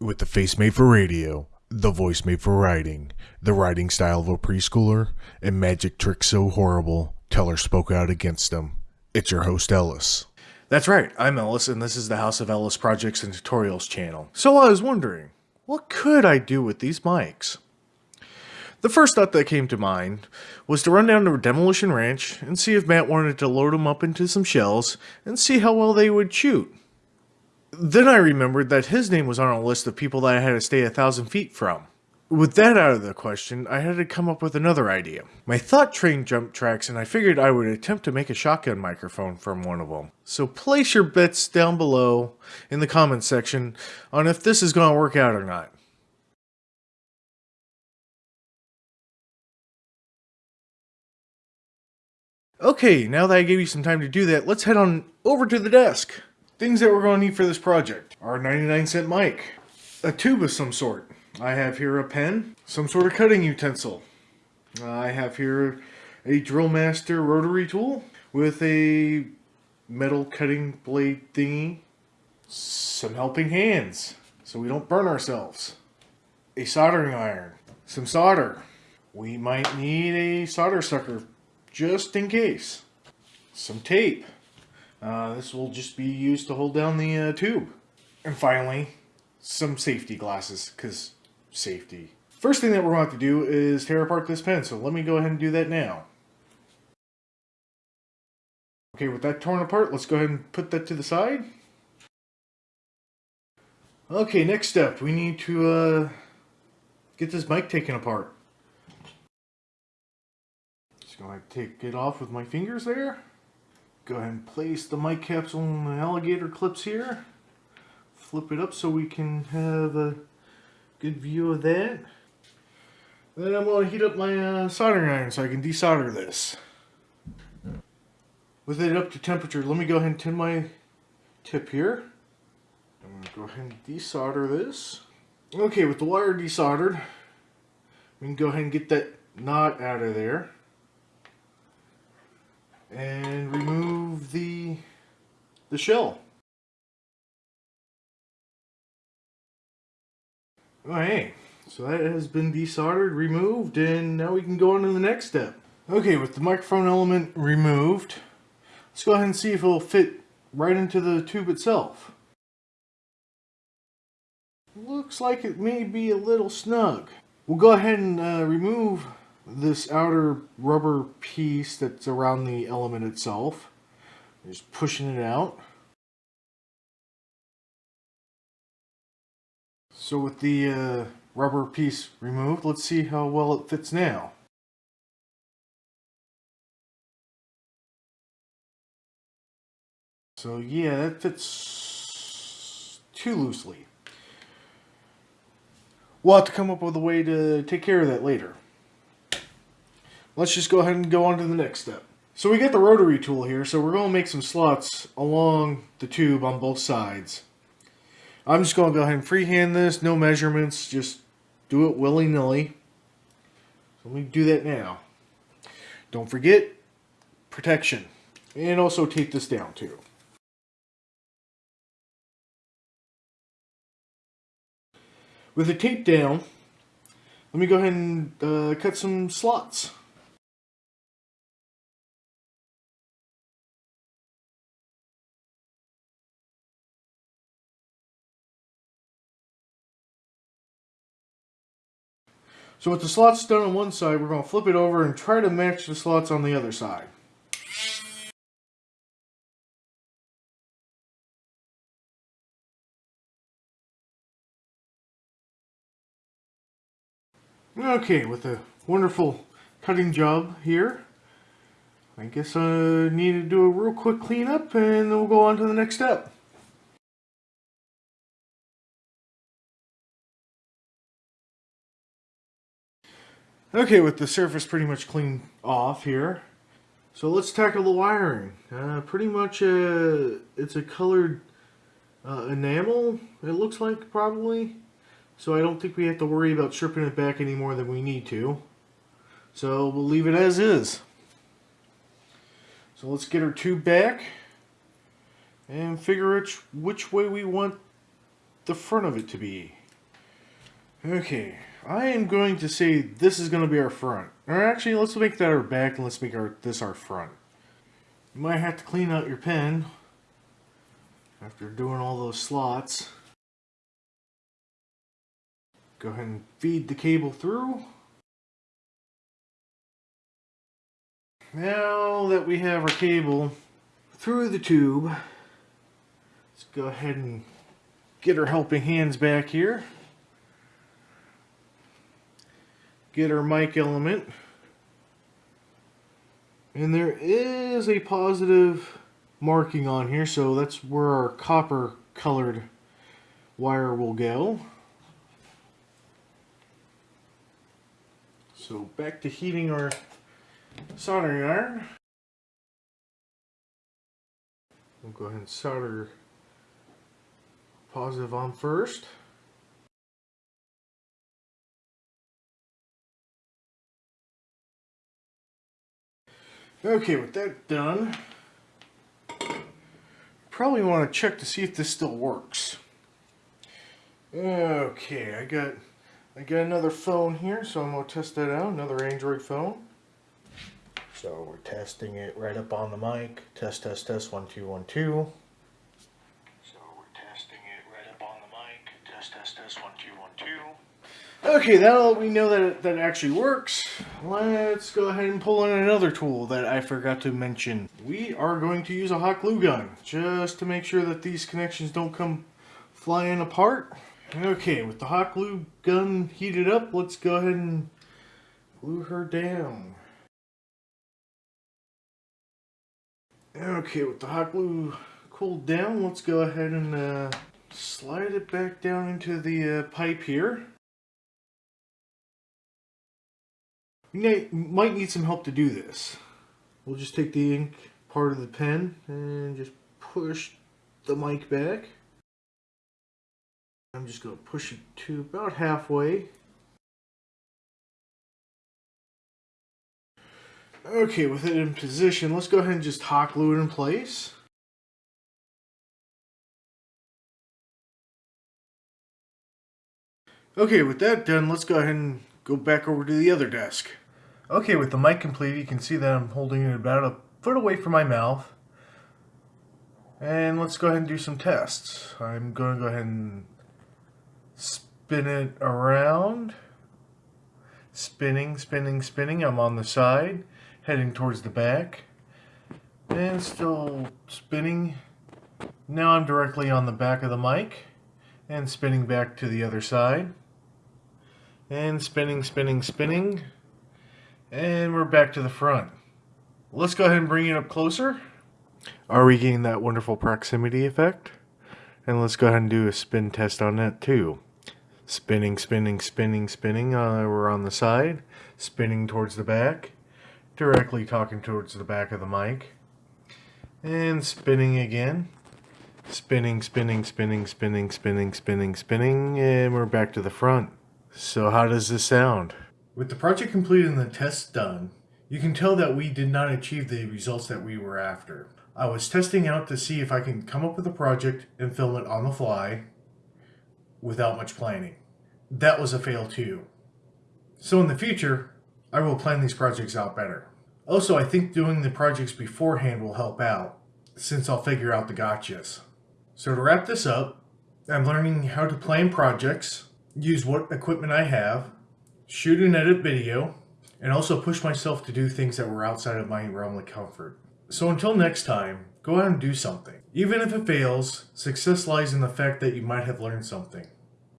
With the face made for radio, the voice made for writing, the writing style of a preschooler, and magic tricks so horrible, Teller spoke out against them. It's your host, Ellis. That's right, I'm Ellis, and this is the House of Ellis Projects and Tutorials channel. So I was wondering, what could I do with these mics? The first thought that came to mind was to run down to a Demolition Ranch and see if Matt wanted to load them up into some shells and see how well they would shoot. Then I remembered that his name was on a list of people that I had to stay a thousand feet from. With that out of the question, I had to come up with another idea. My thought train jumped tracks and I figured I would attempt to make a shotgun microphone from one of them. So place your bets down below in the comments section on if this is going to work out or not. Okay, now that I gave you some time to do that, let's head on over to the desk. Things that we're going to need for this project are 99 cent mic, a tube of some sort. I have here a pen, some sort of cutting utensil. I have here a drill master rotary tool with a metal cutting blade thingy, some helping hands so we don't burn ourselves, a soldering iron, some solder. We might need a solder sucker just in case, some tape, uh, this will just be used to hold down the uh, tube. And finally, some safety glasses, because safety. First thing that we're going to have to do is tear apart this pen, so let me go ahead and do that now. Okay, with that torn apart, let's go ahead and put that to the side. Okay, next step, we need to uh, get this mic taken apart. Just going to take it off with my fingers there. Go ahead and place the mic capsule on the alligator clips here. Flip it up so we can have a good view of that. Then I'm going to heat up my uh, soldering iron so I can desolder this. With it up to temperature, let me go ahead and tin my tip here. I'm going to go ahead and desolder this. Okay, with the wire desoldered, we can go ahead and get that knot out of there and remove the the shell. Okay, so that has been desoldered, removed, and now we can go on to the next step. Okay, with the microphone element removed, let's go ahead and see if it'll fit right into the tube itself. Looks like it may be a little snug. We'll go ahead and uh, remove this outer rubber piece that's around the element itself. Just pushing it out. So with the uh, rubber piece removed, let's see how well it fits now. So yeah, that fits too loosely. We'll have to come up with a way to take care of that later let's just go ahead and go on to the next step. So we get the rotary tool here, so we're going to make some slots along the tube on both sides. I'm just going to go ahead and freehand this, no measurements, just do it willy-nilly. So let me do that now. Don't forget, protection. And also tape this down too. With the tape down, let me go ahead and uh, cut some slots. So with the slots done on one side, we're going to flip it over and try to match the slots on the other side. Okay, with a wonderful cutting job here, I guess I need to do a real quick cleanup and then we'll go on to the next step. Okay, with the surface pretty much cleaned off here, so let's tackle the wiring. Uh, pretty much uh, it's a colored uh, enamel, it looks like probably. So I don't think we have to worry about stripping it back any more than we need to. So we'll leave it as is. So let's get our tube back and figure which, which way we want the front of it to be. Okay, I am going to say this is going to be our front. Or actually, let's make that our back and let's make our this our front. You might have to clean out your pen after doing all those slots. Go ahead and feed the cable through. Now that we have our cable through the tube, let's go ahead and get our helping hands back here. Get our mic element. And there is a positive marking on here, so that's where our copper colored wire will go. So back to heating our soldering iron. We'll go ahead and solder positive on first. Okay, with that done, probably want to check to see if this still works. Okay, I got I got another phone here, so I'm gonna test that out. Another Android phone. So we're testing it right up on the mic. Test, test, test. One, two, one, two. So we're testing it right up on the mic. Test, test, test. One, two, one, two. Okay, now that we know that it, that it actually works, let's go ahead and pull in another tool that I forgot to mention. We are going to use a hot glue gun just to make sure that these connections don't come flying apart. Okay, with the hot glue gun heated up, let's go ahead and glue her down. Okay, with the hot glue cooled down, let's go ahead and uh, slide it back down into the uh, pipe here. Might need some help to do this. We'll just take the ink part of the pen and just push the mic back. I'm just going to push it to about halfway. Okay, with it in position, let's go ahead and just hot glue it in place. Okay, with that done, let's go ahead and go back over to the other desk. Okay, with the mic complete, you can see that I'm holding it about a foot away from my mouth. And let's go ahead and do some tests. I'm going to go ahead and spin it around. Spinning, spinning, spinning. I'm on the side heading towards the back and still spinning now I'm directly on the back of the mic and spinning back to the other side and spinning spinning spinning. And we're back to the front. Let's go ahead and bring it up closer. Are we getting that wonderful proximity effect? And let's go ahead and do a spin test on that too. Spinning spinning spinning spinning. Uh, we're on the side. Spinning towards the back. Directly talking towards the back of the mic. And spinning again. Spinning, spinning, spinning, spinning, spinning, spinning, spinning, and we're back to the front. So how does this sound? With the project completed and the tests done, you can tell that we did not achieve the results that we were after. I was testing out to see if I can come up with a project and film it on the fly without much planning. That was a fail too. So in the future, I will plan these projects out better. Also, I think doing the projects beforehand will help out, since I'll figure out the gotchas. So to wrap this up, I'm learning how to plan projects, use what equipment I have, shoot and edit video, and also push myself to do things that were outside of my realm of comfort. So until next time, go out and do something. Even if it fails, success lies in the fact that you might have learned something.